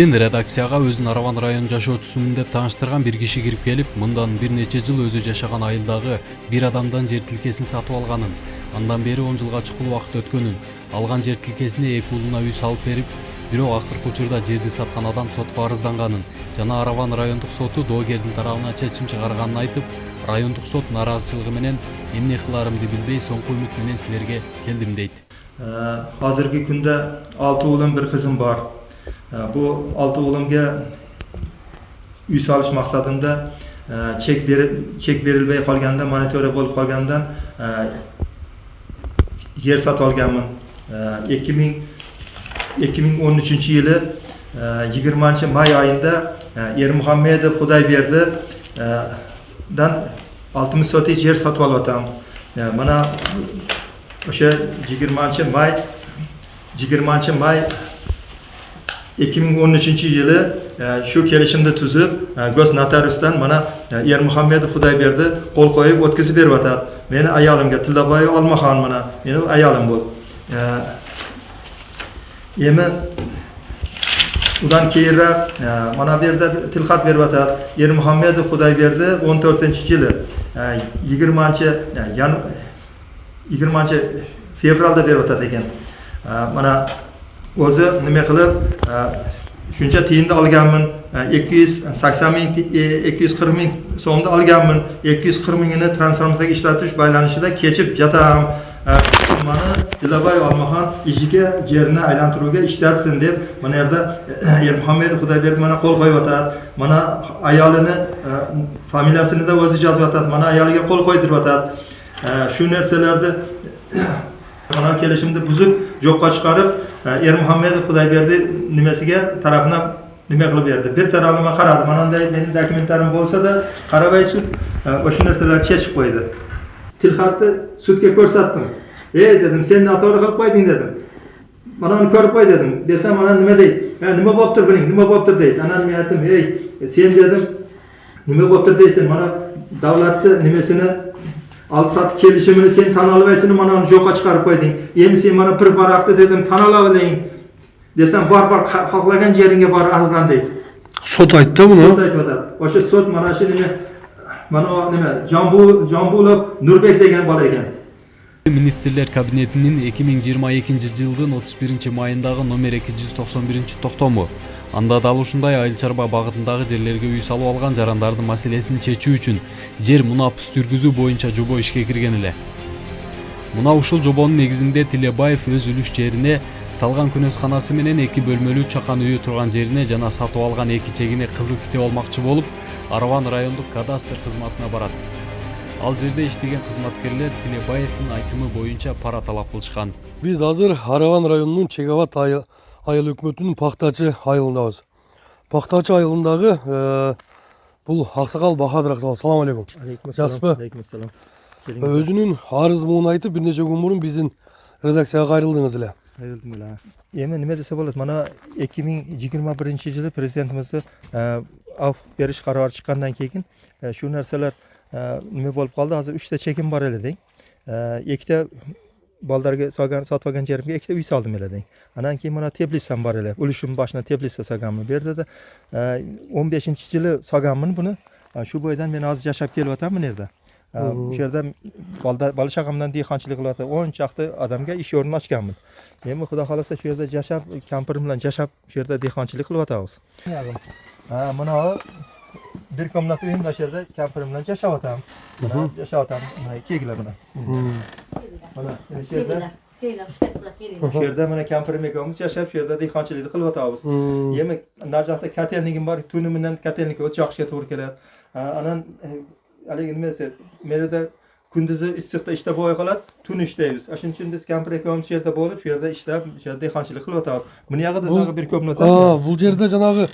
Бирден редакцияга өзүн Араван район жашоочусумун деп тааныштырган бир киши кирип келип, мындан бир нече жыл өзү жашаган айылдагы бир адамдан жер тилкесин сатып алганын, андан бери 10 жылга чукул убакыт өткөнүн, алган жер тилкесине эки уулуна үй салып берип, бирок акыркы учурда жерди саткан адам сотко арызданганын жана Араван райондук соту доогердин тарабына чечим чыгарганын айтып, райондук сот нааразычылыгы менен эмне кыларымды билбей соңку үмүт менен силерге келдим дейт. Hozirgi kunda 6 o'g'lim, bir qizim bor. Bu olti o'g'limga uy solish maqsadida chek berib chek berilmay qolganda, monitoriya bo'lib qolgandan yer sotib olganman. 2000 2013 yili 20 may oyida Ermuhammedov Xudoyberdi dan 60 sotik yer sotib olyapman. Mana o'sha 20 may 20 may 2013 yili e, shu kelishimni tuzib e, go's notariusdan mana e, Ermuhammedov Xudoyberdi qo'l qo'yib o'tkazib beryotadi. Meni ayolimga Tillaboy Olmaxon mana meni ayolim bu. Endi undan keyinroq mana bu yerda tilxat beryotadi. Ermuhammedov Xudoyberdi 14-yili 20 yan 20 fevralda beryotadi ekan. Mana o'zi nima qilib e, shuncha tiyinda olganman 280 e, ming 240 e, ming so'mda olganman 240 mingini transformatsiyaga ishlatish baylanishida kechib jatam mani Dilabay Olmaxon ishiga yerni aylantiruvga ishlatsin deb mana yerda Ermuhammedov Xudoyberdi mana qo'l qo'yyotadi mana ayolini familiyasini da o'zi yozyotadi mana ayoliga qo'l qo'ydiryotadi shu narsalarni mana kelishimni buzib yo'qqa chiqarib e, Ermuhammedov Xudoyberdi nimasiga tarafına nima qilib berdi? Bir taraflama qaradi mana bunday mening dokumentlarim bo'lsa-da qaramay sud e, o'sha narsalarni chechib qo'ydi. Tilxatni sudga ko'rsatdim. Ey dedim sen noto'g'ri qilib qo'yding dedim. Mana uni ko'rib qo'y dedim. Desam mana nima deydi? Nima bo'libdir buning nima bo'libdir deydi. Ana men aytdim ey sen dedim. Nima bo'libdir deysan mana davlatni nimasini Алсат сатып сен тана албайсың мынаны жоққа шығарып қойдың эми сен мына бір барақты дедім тана алайын десем бар бар қалаған жеріңге бар арыздан дейді сот айтты бұл сот айтып жатады ошо сот мына шу неме мына неме жамбулов нурбек деген бала екен министрлер кабинетінің 2022 миң 31 экинчи жылдын номер эки жүз токсон токтому анда дал ушундай айыл чарба багытындагы жерлерге үй салып алган жарандардын маселесин чечүү үчүн жер мунапыс жүргүзүү боюнча жобо ишке кирген эле. Мына ушул жобонун негизинде тилебаев өз үлүш жерине салган күнөзканасы менен эки бөлмөлүү чакан үйү турган жерине жана сатып алган эки чегине кызыл китеп алмакчы болуп араван райондук кадастр кызматына барат. Ал жерде иштеген кызматкерлер тилебаевдин айтымы боюнча пара талап кылышкан. Биз азыр араван районунун чек абад айыл өкмөтүнүн пактачы айылындабыз пактачы айылындагы э, бул аксакал бахадыр аксакал салам алейкум алейкум жакшысызбы алейкум ассалам өзүнүн арыз муун айтып бир нече күн мурун биздин редакцияга кайрылдыңыз эле кайрылдым эле эми неме десе болот мына эки миң жыйырма биринчи жылы президентибизди af beriş kararı çıkandan keyin şu narsalar nime bolup kaldı. Hazır üçte çekim var eledi. Ekte bolalarga solgan sotib olgan yerimga ikkita uy soldim deng. Andan keyin mana teplitsam bor edi ulushim boshida teplitsa solganman bu yerdada o'n beshinchi yili solganman buni. Shu bo'yidan men hozir yashab kelyapman bu yerda o'sha yerda bola chaqamdan dehqonchilik qilyapti. O'n chaqti odamga ish o'rnini ochganman endi xudo xohlasa shu yerda yashab kampirim bilan yashab shu yerda dehqonchilik qilyapmiz. Mana bir komnat uyimda shu yerda kampirim bilan yashayapman mana yashayapman mana kelinglar mana mana shu yerda. Shu yerda mana kampirim ikkovimiz yashab shu yerda dehqonchilikni qilyapmiz endi naryoqda kotelnigim bor tuni bilan kotelnikka o't yoqishga to'g'ri keladi. Anan haligi nima desa men yerda kunduzi issiqda ishlab bo'lmay qoladi tun ishlaymiz. Shuning uchun biz kampir ikkovimiz shu yerda bo'lib shu yerda ishlab shu yerda dehqonchilik qilyapmiz buni yog'ida bir бул жерде жанагы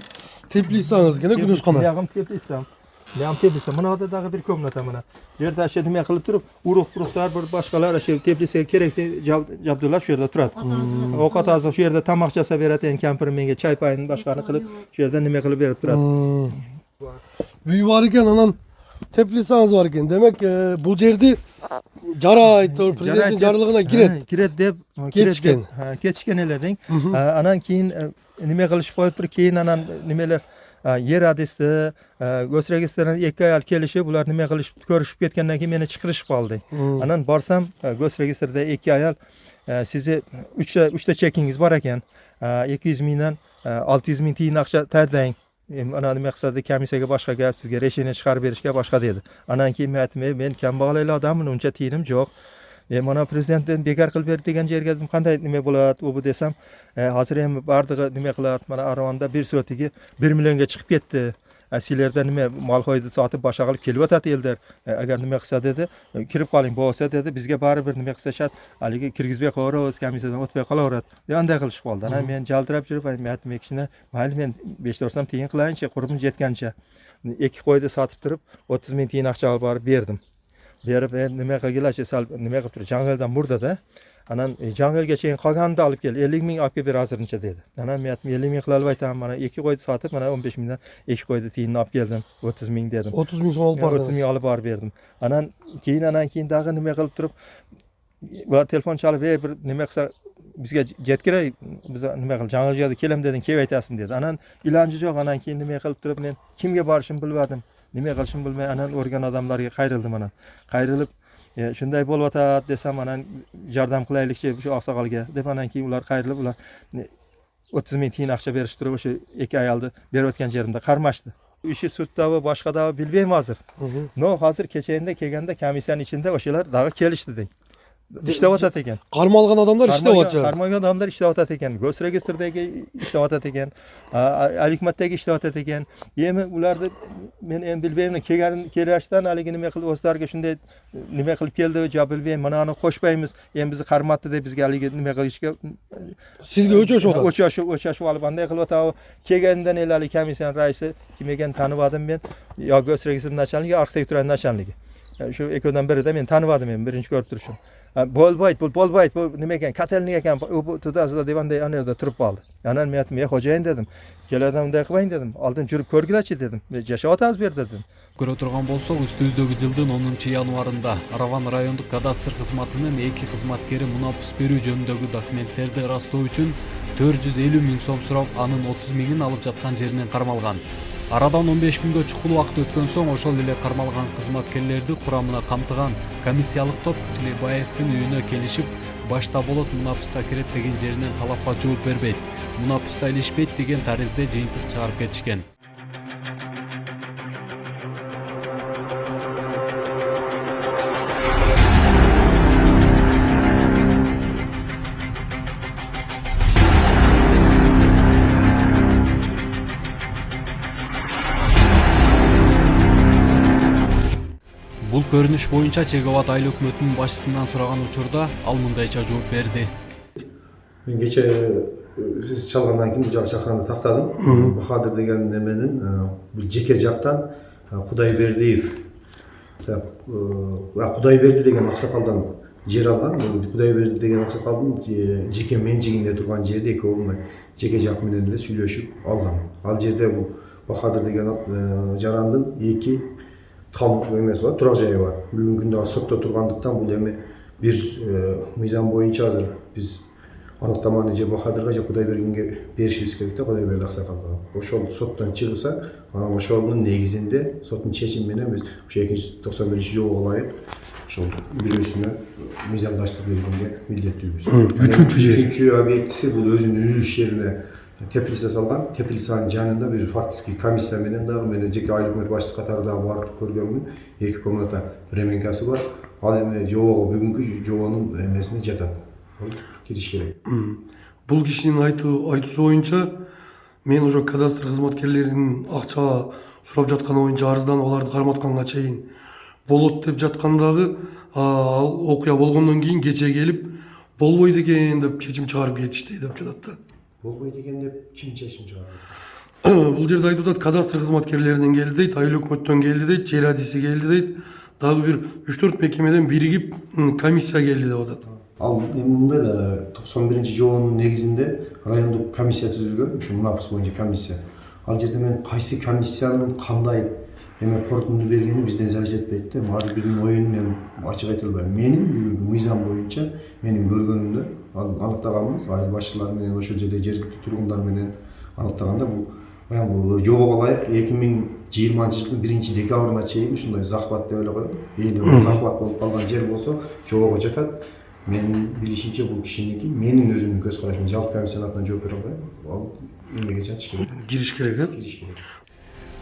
теплицаңыз экен э күнөзкана buyog'im teplitsam Ne Leam teplisi. Mına da dağı bir komnata mına. Yerda aşedime kılıp durup uruq uruqlar bir başqalar şey teplisi kerekli jabdılar şu yerda turat. Hmm. Oqat azıq şu yerda tamaq jasa beratiyen kampir menga çay payını başqani qılıp şu yerda nime qılıp berip turat. Hmm. Büyü var iken anan teplisanız var iken demek e, bu cerdi jara aytdı prezidentin jarlığına giret. Giret dep keçken. Ha keçken eledin. Anan keyin nime qilishib qo'yib turib keyin anan nimeler yer adresda go'sregistrdan ikki ayol kelishib ular nima qilishib ko'rishib ketgandan keyin meni chiqarishib qoldi. Anan borsam e, go'sregistrda ikki ayol e, sizni uchta uchta chekingiz bor ekan. Ikki yuz mingdan olti yuz ming tiyin aqcha tayyorlang. Ana nima qilsada komissiyaga boshqa gap sizga решение chiqarib berishga boshqa dedi. Anan keyin men aytdim "Ey, men kambag'al odamman uncha tiyinim yo'q e mana prezident endi bekor qilib berdi degan yerga dedim qanday nima bo'ladi u bu desam e, hozir ham bardig'i nima qiladi mana arvonda bir so'tiga bir millionga chiqib ketdi. E, sizlarda nima mol hoyni sotib boshqa qilib kelyotadi ellar E, agar nima qilsa dedi kirib qoling bo'lsa dedi bizga baribir nima qilsa shart haligi kirgizmay qo'yaveramiz komissiyadan o'tmay qolaveradi. Deganday qilishib qoldi. Ana men jaldirab yurib "Ey kishini mayli men besh to'rt so'm tiyin qilayinchi qurbim jetgancha ikki qo'yni sotib turib o'ttiz ming tiyin aqcha olib borib berdim berib e, nima qilgilarchi sal nima qilib turib jangaldan murdada. Anan e, jangalga cheyin qolganini olib kel ellik ming olib kelib ber hozircha dedi. Anan men aytdim ellik ming qilib aytaman mana ikki qo'yni sotib mana o'n besh mingdan ikki qo'yni tiyinini olib keldim o'ttiz ming dedim. O'ttiz ming so'm olib o'ttiz bordingiz ming olib borib berdim. Anan keyin anan keyin dag'i nima qilib turib ular telefon chalib ey bir nima qilsa bizga jet kerak biz nima qilib jangalga kelam deding kelib aytasan dedi. Anan iloji yo'q anan keyin nima qilib turib men kimga borishimni bilmadim nima qilishimni bilmay anan o'rgan odamlarga qayrildim anan qayrilib e, shunday bo'lyotadi desam anan yordam qilaylikchi shu oqsoqolga deb anan keyin ular qayrilib ular e, o'ttiz ming tiyin aqcha berishib turib o'sha ikki ayolni berayotgan yerimda qarmashdi. Ishi suddavi boshqadavi bilmayman hozir. No hozir kechagina kelganda komissiyani ichida o'shalar dag'i kelishdi deng ishlayotadi ekan qarmalgan odamlar ishlayapti qarmagan odamlar ishlayotadi ekan go's registrdagi ishlayotadi ekan alikmatdagi ishlayotadi ekan endi ularni men endi bilmayman kelgan kelishdan haligi nima qilib o'zlariga shunday nima qilib keldi jo bilmayman mana uni qo'shmaymiz. Endi bizni qarmatdi deb bizga haligi nima qilishga sizga o'chashyapti o'chashib o'chashib olib qanday qilib o'tadi? Kelganidan endi haligi komissiyani raisi kim ekanini tanib men. Yo go's registr начальнigi yo arxitektura начальнigi shu ikkovidan birida men tanib men birinchi ko'rib turishim bu bo'lmaydi bu nima ekan kotelnik ekan u bu tudasida deganday ana yerda turib qoldi anan men aytdim ey xo'jayin dedim. Kelardan unday qilmang dedim. Oldin yurib ko'rgilarchi dedim. Yashayotamiz bu yerda dedim. Көрө турган болсок үстүбүздөгү жылдын онунчу январында араван райондук кадастр кызматынын эки кызматкери мунапус берүү жөнүндөгү документтерди ырастоо үчүн төрт жүз элүү миң сом сурап анын отуз миңин алып жаткан жеринен кармалган арадан он беш күнгө чукул убакыт өткөн соң ошол эле кармалган кызматкерлерди курамына камтыган комиссиялык топ тилебаевдин үйүнө келишип башта болот мунапуска кирет деген жеринен талапка жооп бербейт. Мунапуска илишпейт деген таризде жыйынтык чыгарып кетишкен. Көрүнүш боюнча чек абад айыл өкмөтүнүн башчысынан сураган учурда ал мындайча жооп берди мен кече э, сиз чалгандан кийин бул жака чакырганда тактадым бахадыр деген неменин бул жеке жактан кудайбердиев так кудайберди деген аксакалдан жер алган кудайберди деген аксакалдын же- жеке менчигинде турган жерди экөө мындай жеке жак менен эле сүйлөшүп алган ал жерде бул бахадыр деген жарандын эки тал эмеси бар. Турак жайы бар. Бүгүнкү күндө сотто тургандыктан бул эми бир мыйзам боюнча азыр биз аныктаманы же бахадырга же кудайбергенге беришибиз керек да кудайберди аксакалга ошол соттон чыгса анан ошонун негизинде соттун чечими менен биз ошо экинчи токсон биринчи жобого ылайык ошол бирөөсүнө мыйзамдаштык бергенге милдеттүүбүз үчүнчү жер. үчүнчү объектиси бул өзүнүн үлүш жерине теплица салган теплицанын жанында бир фактически комиссия менен дагы мен жеке айыл өкмөт башчысы катары дагы барып көргөнмүн эки комната временкасы бар ал эми жобого бүгүнкү жобонун эмесине жатат кириш керек бул кишинин айтуу айтуусу боюнча мен ошо кадастр кызматкерлеринин акча сурап жатканы боюнча арызданып аларды карматканга чейин болот деп жаткан дагы а, ал окуя болгондон кийин кече келип болбойт экен деп чечим чыгарып кетишти деп жатат да болбойт экен деп ким чечим чыгарат бул жерде айтып атат кадастр кызматкерлеринен келди дейт айыл өкмөттөн келди дейт жер адиси келди дейт дагы бир үч төрт мекемеден биригип комиссия келди деп атат. Ал эми мындай да токсон биринчи жобонун негизинде райондук комиссия түзүлгөн ушу мунапыс боюнча комиссия. Ал жерде мен кайсы комиссиянын кандай эме корутунду бергени бизден зависит этпейт да ар биринин оюн мен ачык айта албайм менин бүгүнкү мыйзам боюнча менин көргөнүмдө аныктаганбыз айыл башчылары менен ошол жерде жергиликтүү тургундар менен аныктаганда бул баягы жобого ылайык эки миң жыйырманчы жылдын биринчи декабрына чейин ушундай захват деп эле коелу ээлөө захват болуп калган жер болсо жобого жатат менин билишимче бул кишиники менин өзүмдүн көз карашым жалпы комиссиянын атынан жооп бере албайм ал эмеге жатыш керек. Кириш керек э кириш керек.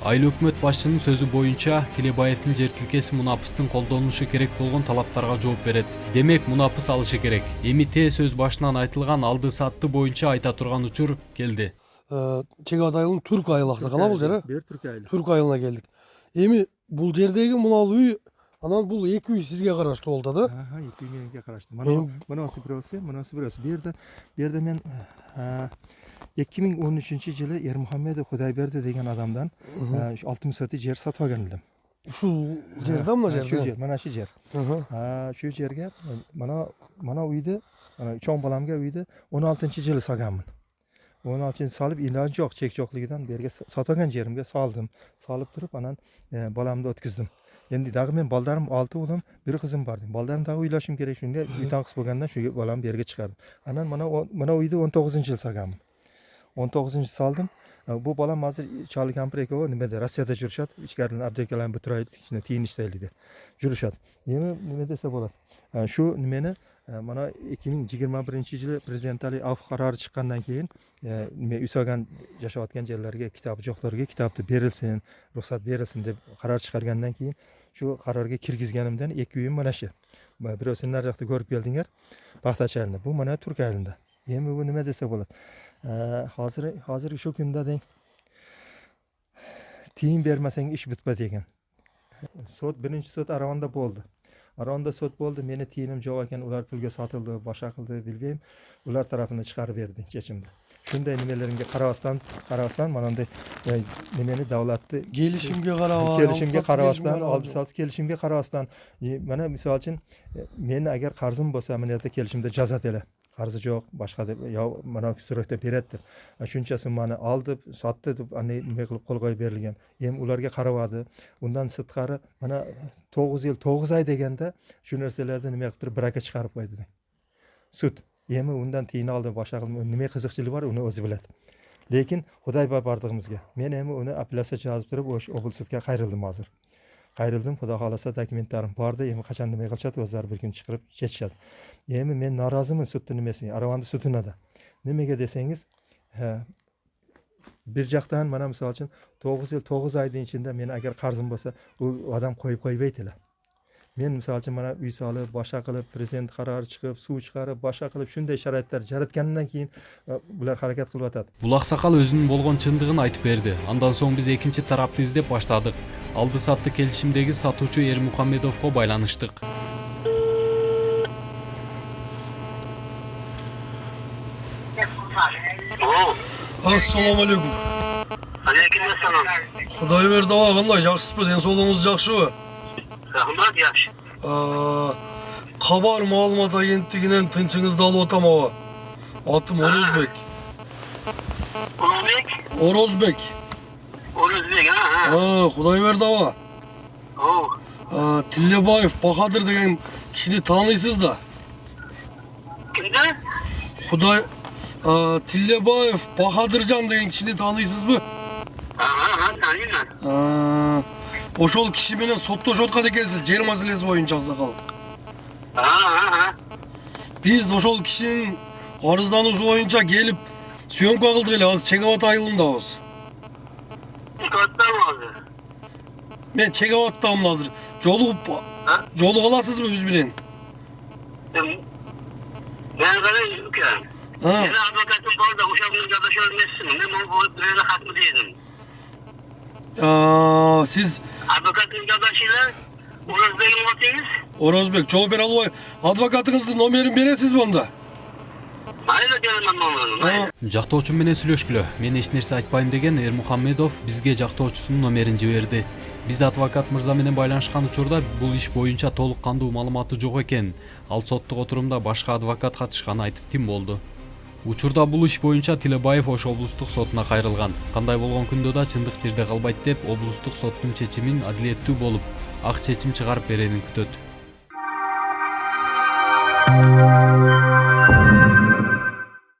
Айыл өкмөт башчынын сөзү боюнча тилебаевдин жер тилкеси мунапыстын колдонушу керек болгон талаптарга жооп берет демек мунапыс алышы керек. Эми тээ сөз башынан айтылган алды сатты боюнча айта турган учур келди чек абад айылынын түрк айылы аксакал бул жер э бир түрк айылы түрк айылына келдик эми бул жердеги мына үй анан бул эки үй сизге караштуу атат Ага, эки үй мененки караштуу мына мынасы бирөөсү мынасы бирөөсү бул жерде бул жерде мен эки миң он үчүнчү жылы эрмухаммедов кудайберди деген адамдан алты миң сотый жер сатып алган элем. Ушул жерде мына шу жерде жер мына шу жер. Шу жерге мына мына үйдү чоң баламга үйдү он алтынчы жылы салганмын. он алтынчы салып илажы жок чек жоклугунан берге сатып алган жеримге салдым. Салып туруп анан э, баламды өткүздүм endi dag'i men bolalarim olti o'g'lim bir qizim bor bolalarimni dag'i uylashim kerak shunga. Uy tanqis bo'lganda shu bolamni bu yerga chiqardim anan mana mana uyni o'n to'qqizinchi yil solganman o'n to'qqizinchi soldim. E, bu bolam hozir choli kampir ikkovi nimada rossiyada yurishadi. Ichkaridan aptekalarni bitiraylik tiyin ishlaylik deb yurishadi. Endi nima desa bo'ladi. E, shu nimani e, mana ikki ming yigirma birinchi yili prezidentalik af qarori chiqqandan keyin nima uy solgan yashayotgan joylarga kitob jo'qlarga kitobni berilsin ruxsat berilsin deb qaror chiqargandan keyin shu qarorga kirgizganimdan ikki uyim mana shu. Birovsini nari yoqda ko'rib keldinglar. Paxtachilarni bu mana turk aylida endi bu nima desa bo'ladi. Hozir hozir shu kunda deng tiyin bermasang ish bitadi ekan sud birinchi sud aronda bo'ldi. Aronda sud bo'ldi. Meni tiyinim yo'q ekan. Ular pulga sotildi boshqa qildi bilmayman ular tarafini chiqarib berdi chechimni пулга сатылды башка кылды билбейм улар тарапынан чыгарып берди чечимди ушундай немелеримге карабастан карабастан манандай э, немени давлатты келишимге карабай келишимге карабастан алды саты келишимге карабастан и мына мисалы үчүн э, мен агер карзым болсо мына жерде келишимде жазат эле карзы жок башка деп я мына сүрөттө берет деп А шунча сумманы алды сатты деп аны неме кылып кол коюп берилген эми уларга карабады ундан сырткары мына тогуз emi undan tiyini oldim boshqa qildim nima qiziqchilik bor uni o'zi biladi. Lekin xudoyba bordig'imizga. Men emi uni apellyatsiya yozib turib o'sha obl sudga qayrildim hozir. Qayrildim xudo xohlasa dokumentlarim bordi. Endi qachon nima qilishadi o'zlari bir kun chiqirib ketishadi. Endi men noroziman sudni nimasiga aravandi sudinada nimaga desangiz bir yoqdan mana misol uchun to'qqiz yil to'qqiz oyni ichida meni agar qarzim bo'lsa u odam qo'yib qo'ymaydilar мен мысалы үшін мына үй салып баша қылып президент қарары шығып су шығарып баша қылып шындай шараиттар жараткандан кейін бұлар харакет қылып жатады бұл ақсақал өзінің болған шындығын айтып берді андан соң біз екінші тарапты іздеп бастадық алды сатты келісімдегі сатушы ермұхамедовқа байланыштық ассалаумағалейкум алейкум ассалам құдай берді аға қандай жақсысыз ба денсаулығыңыз жақсы ба рахмат жакшы А, кабар маалымат агенттигинен тынчыңызды алып атам аба атым орозбек улугбек орозбек орозбек а кудай берди аба о А, тилебаев бахадыр деген кишини тааныйсыз да кимди кудай тилебаев бахадыржан деген кишини тааныйсызбы ага тааныймын ошол киши менен соттошуп аткан экенсиз жер маселеси боюнча аксакал ага биз ошол кишинин арыздануусу боюнча келип съемка кылдык эле азыр чек абад айылындабыз аттам азыр мен чек абадтамын азыр жолугуп А? жолуга аласызбы биз менен мен карай ука А, менин адвокатым бар да ошол менен жадашо эмесмин мен могу бирөөлө хатмы дедим а, орозбегим атыңыз орозбек жооп бере албай адвокатыңыздын номерин бересизби анда майра беремин номерин А, жактоочум менен сүйлөшкүлө мен эч нерсе айтпайм деген эрмухамедов бизге жактоочусунун номерин жиберди биз адвокат мырза менен байланышкан учурда бул иш боюнча толук кандуу маалыматы жок экен ал соттук отурумда башка адвокат катышканын айтып тим болду учурда бул иш боюнча тилебаев ош облустук сотуна кайрылган. Кандай болгон күндө да чындык жерде калбайт деп облустук соттун чечимин адилеттүү болуп ак чечим чыгарып берерин күтөт